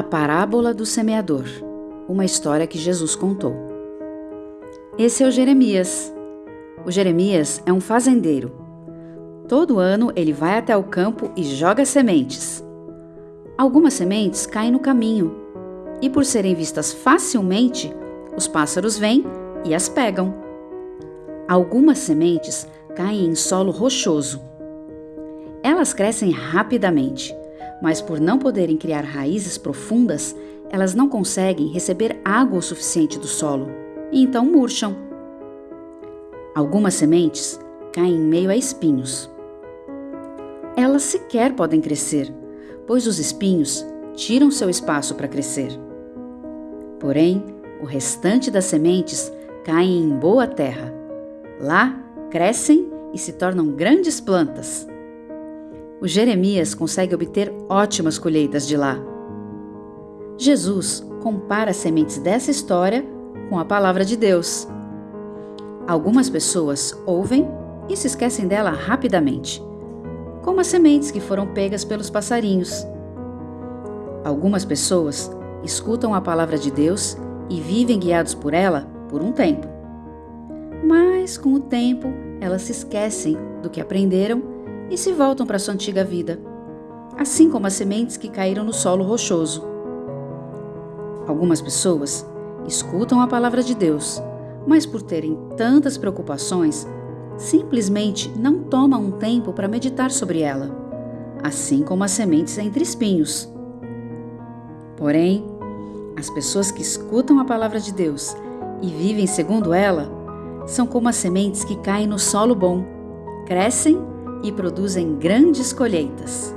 A parábola do semeador, uma história que Jesus contou. Esse é o Jeremias. O Jeremias é um fazendeiro. Todo ano ele vai até o campo e joga sementes. Algumas sementes caem no caminho e, por serem vistas facilmente, os pássaros vêm e as pegam. Algumas sementes caem em solo rochoso. Elas crescem rapidamente mas por não poderem criar raízes profundas, elas não conseguem receber água o suficiente do solo e então murcham. Algumas sementes caem em meio a espinhos. Elas sequer podem crescer, pois os espinhos tiram seu espaço para crescer. Porém, o restante das sementes caem em boa terra. Lá crescem e se tornam grandes plantas o Jeremias consegue obter ótimas colheitas de lá. Jesus compara as sementes dessa história com a palavra de Deus. Algumas pessoas ouvem e se esquecem dela rapidamente, como as sementes que foram pegas pelos passarinhos. Algumas pessoas escutam a palavra de Deus e vivem guiados por ela por um tempo. Mas, com o tempo, elas se esquecem do que aprenderam e se voltam para sua antiga vida, assim como as sementes que caíram no solo rochoso. Algumas pessoas escutam a palavra de Deus, mas por terem tantas preocupações, simplesmente não tomam um tempo para meditar sobre ela, assim como as sementes entre espinhos. Porém, as pessoas que escutam a palavra de Deus e vivem segundo ela são como as sementes que caem no solo bom, crescem e produzem grandes colheitas.